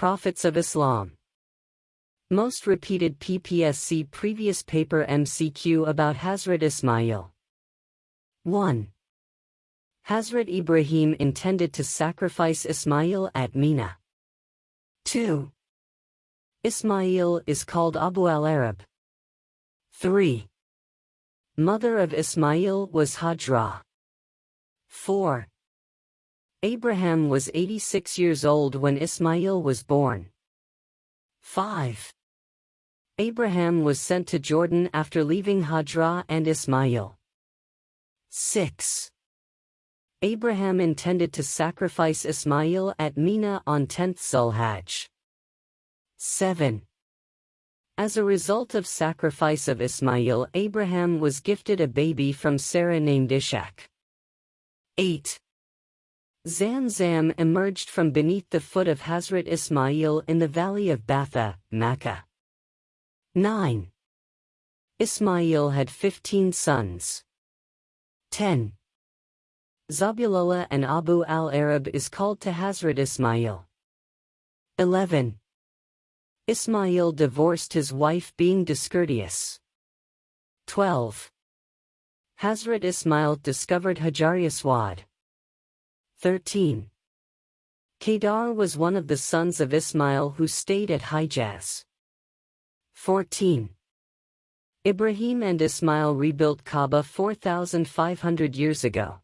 Prophets of Islam. Most repeated PPSC previous paper MCQ about Hazrat Ismail. 1. Hazrat Ibrahim intended to sacrifice Ismail at Mina. 2. Ismail is called Abu al-Arab. 3. Mother of Ismail was Hajra. 4. Abraham was 86 years old when Ismail was born. 5. Abraham was sent to Jordan after leaving Hajra and Ismail. 6. Abraham intended to sacrifice Ismail at Mina on 10th Zulhajj. 7. As a result of sacrifice of Ismail Abraham was gifted a baby from Sarah named Ishak. 8. Zamzam emerged from beneath the foot of Hazrat Ismail in the valley of Batha, Makkah. 9. Ismail had 15 sons. 10. Zabihullah and Abu al-Arab is called to Hazrat Ismail. 11. Ismail divorced his wife being discourteous. 12. Hazrat Ismail discovered Hajari Aswad. 13. Kedar was one of the sons of Ismail who stayed at Hijaz. 14. Ibrahim and Ismail rebuilt Kaaba 4,500 years ago.